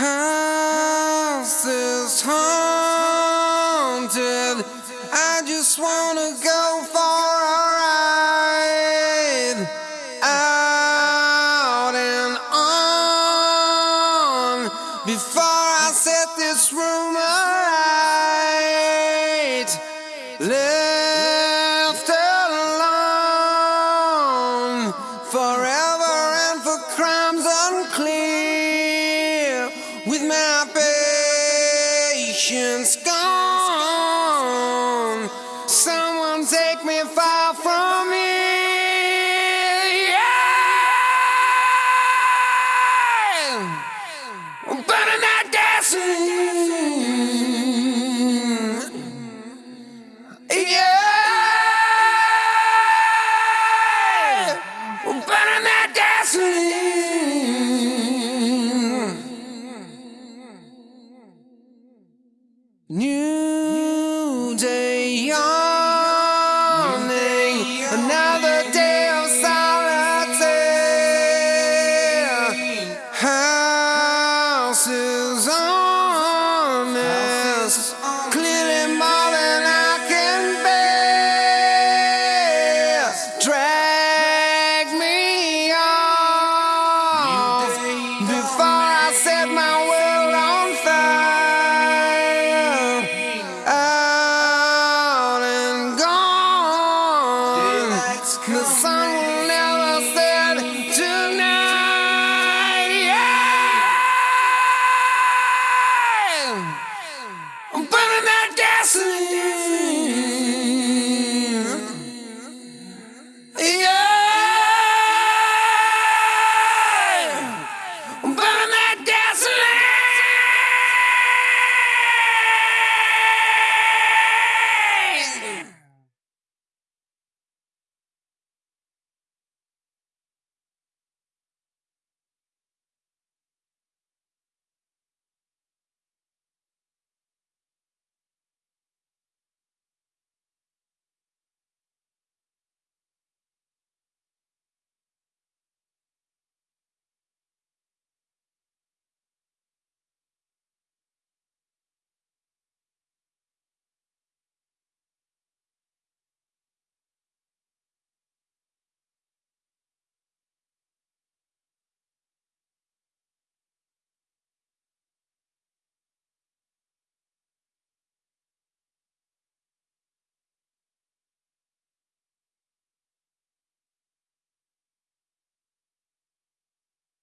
house. I'm burning out dancing. Yeah, I'm burning dancing. New day young.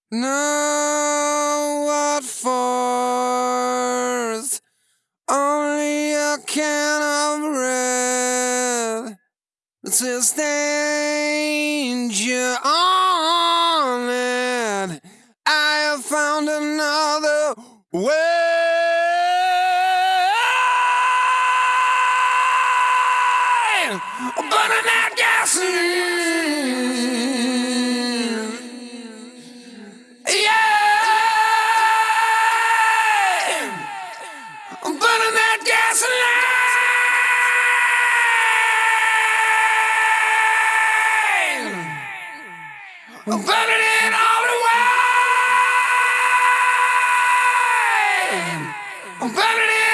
Now what force? Only a can of red sustains you on it. I have found another way. Burning that gasoline. I'm burning it all away. I'm burning it.